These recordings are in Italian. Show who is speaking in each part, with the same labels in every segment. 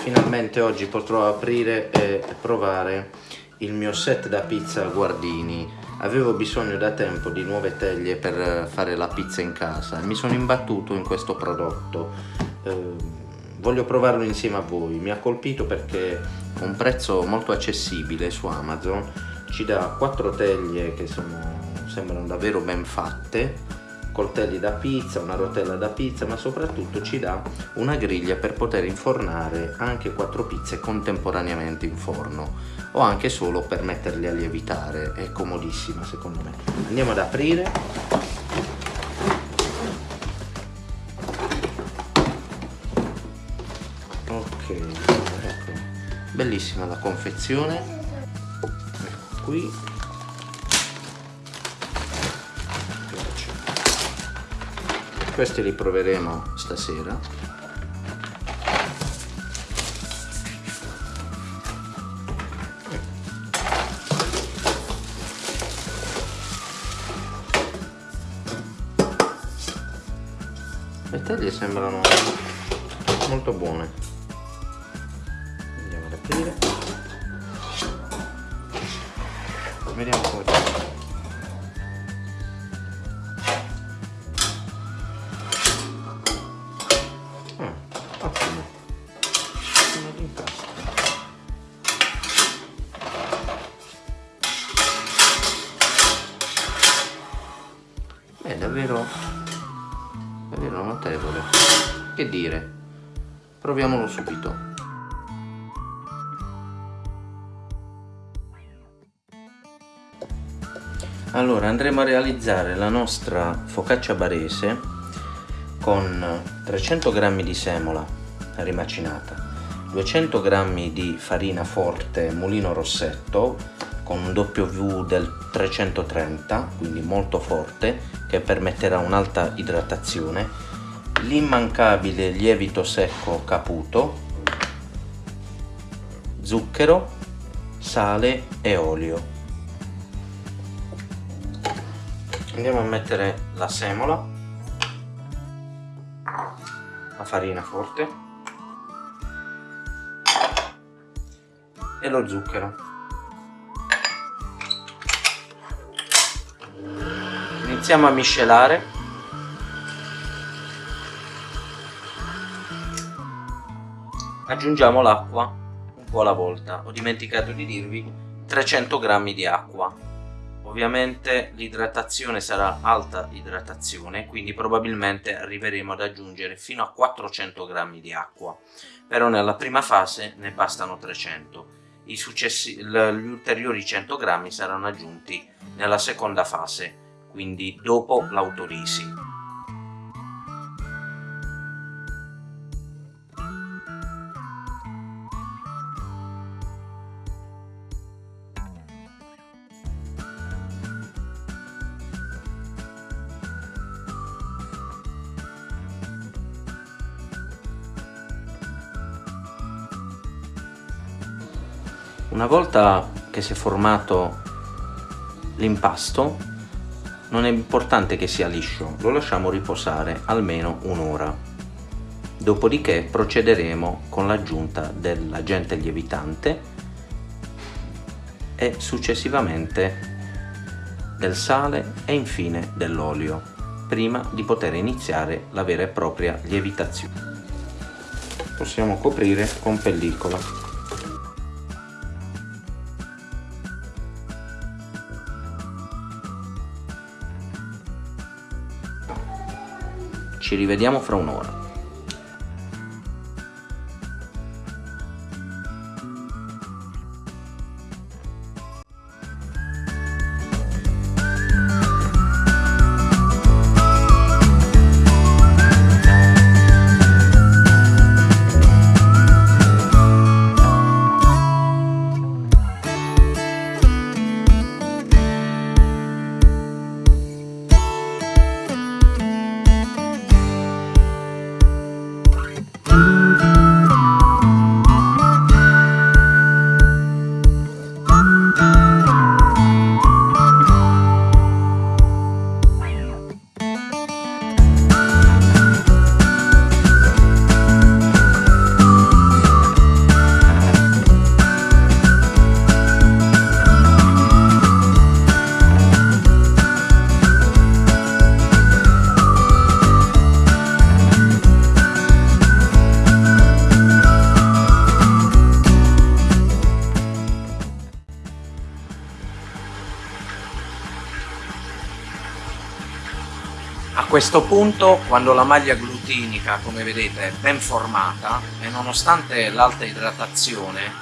Speaker 1: finalmente oggi potrò aprire e provare il mio set da pizza Guardini. Avevo bisogno da tempo di nuove teglie per fare la pizza in casa. E mi sono imbattuto in questo prodotto. Eh, voglio provarlo insieme a voi. Mi ha colpito perché un prezzo molto accessibile su Amazon. Ci dà quattro teglie che sono, sembrano davvero ben fatte coltelli da pizza, una rotella da pizza, ma soprattutto ci dà una griglia per poter infornare anche quattro pizze contemporaneamente in forno o anche solo per metterle a lievitare, è comodissima secondo me. Andiamo ad aprire. Ok, ecco. bellissima la confezione, ecco qui questi li proveremo stasera. Le taglie sembrano molto buone. Andiamo ad aprire vediamo che dire. Proviamolo subito. Allora andremo a realizzare la nostra focaccia barese con 300 g di semola rimacinata 200 g di farina forte mulino rossetto con un W del 330 quindi molto forte che permetterà un'alta idratazione, l'immancabile lievito secco caputo, zucchero, sale e olio. Andiamo a mettere la semola, la farina forte e lo zucchero. iniziamo a miscelare aggiungiamo l'acqua un po' alla volta. Ho dimenticato di dirvi 300 grammi di acqua. Ovviamente l'idratazione sarà alta idratazione quindi probabilmente arriveremo ad aggiungere fino a 400 grammi di acqua. Però nella prima fase ne bastano 300 i successi, gli ulteriori 100 grammi saranno aggiunti nella seconda fase quindi dopo l'autolisi. Una volta che si è formato l'impasto non è importante che sia liscio, lo lasciamo riposare almeno un'ora. Dopodiché procederemo con l'aggiunta dell'agente lievitante e successivamente del sale e infine dell'olio, prima di poter iniziare la vera e propria lievitazione. Possiamo coprire con pellicola. Ci rivediamo fra un'ora.
Speaker 2: Questo punto, quando la maglia glutinica, come vedete, è ben formata e nonostante l'alta idratazione,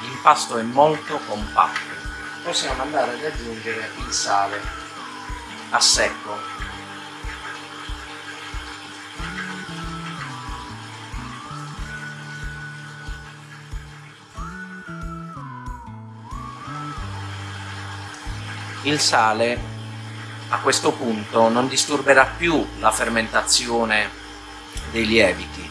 Speaker 2: l'impasto è molto compatto, possiamo andare ad aggiungere il sale a secco. Il sale a questo punto non disturberà più la fermentazione dei lieviti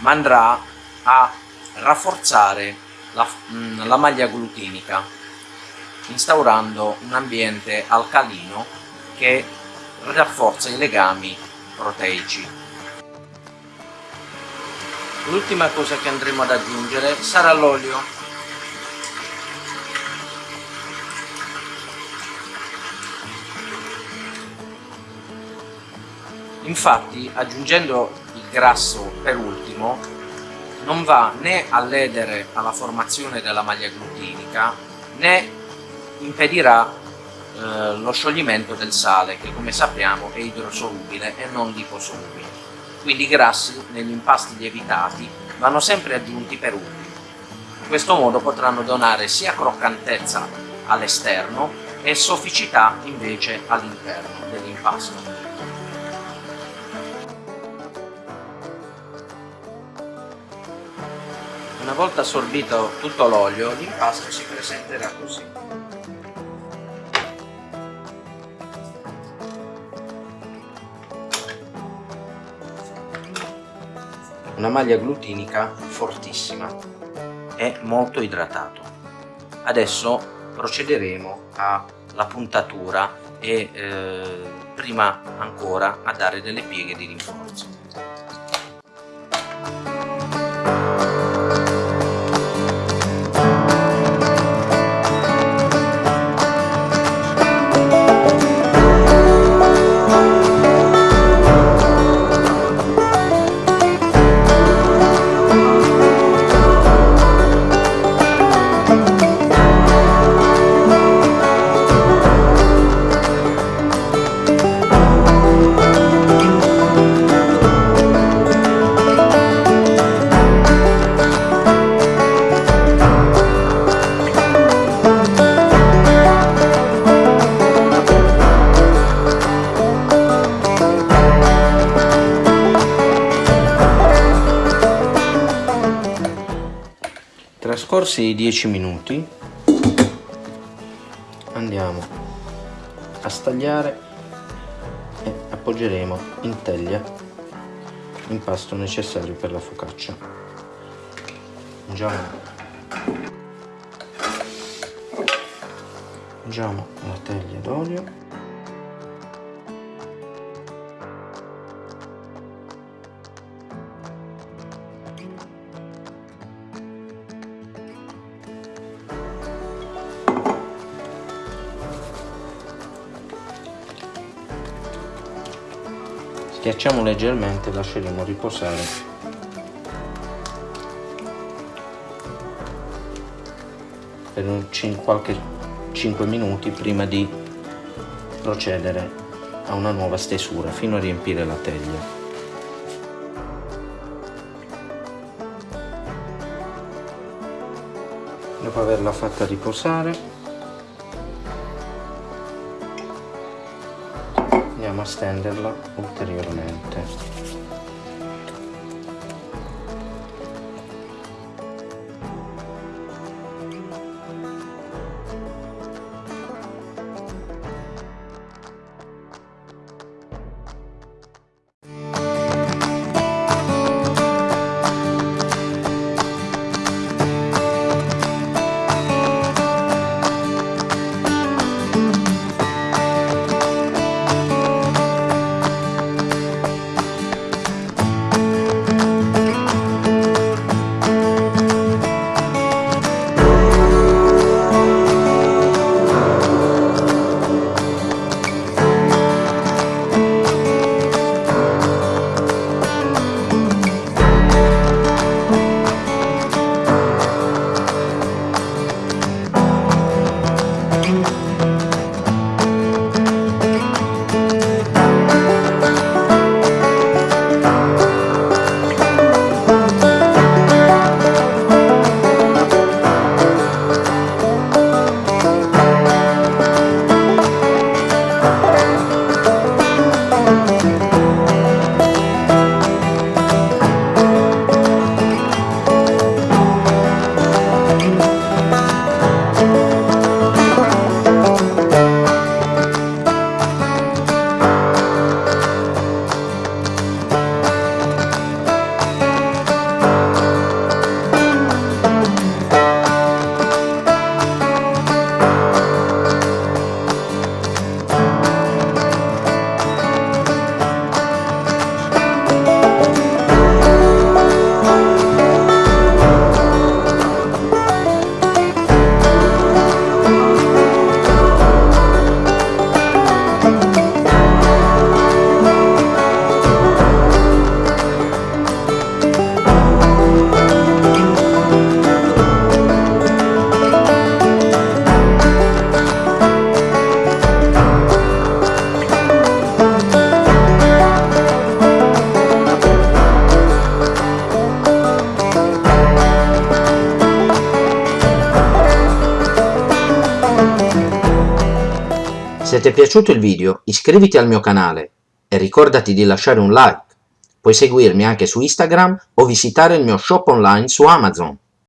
Speaker 2: ma andrà a rafforzare la, mm, la maglia glutinica instaurando un ambiente alcalino che rafforza i legami proteici. L'ultima cosa che andremo ad aggiungere sarà l'olio Infatti, aggiungendo il grasso per ultimo, non va né a ledere alla formazione della maglia glutinica né impedirà eh, lo scioglimento del sale che come sappiamo è idrosolubile e non liposolubile. Quindi i grassi negli impasti lievitati vanno sempre aggiunti per ultimo. In questo modo potranno donare sia croccantezza all'esterno e sofficità invece all'interno dell'impasto. Una volta assorbito tutto l'olio, l'impasto si presenterà così. Una maglia glutinica fortissima e molto idratato. Adesso procederemo alla puntatura e eh, prima ancora a dare delle pieghe di rinforzo. Trascorsi i 10 minuti. Andiamo a stagliare e appoggeremo in teglia l'impasto necessario per la focaccia. Ungiamo ungiamo la teglia d'olio Schiacciamo leggermente e lasceremo riposare per un, qualche 5 minuti prima di procedere a una nuova stesura fino a riempire la teglia. Dopo averla fatta riposare andiamo a stenderla ulteriormente
Speaker 1: ti è piaciuto il video iscriviti al mio canale e ricordati di lasciare un like. Puoi seguirmi anche su Instagram o visitare il mio shop online su Amazon.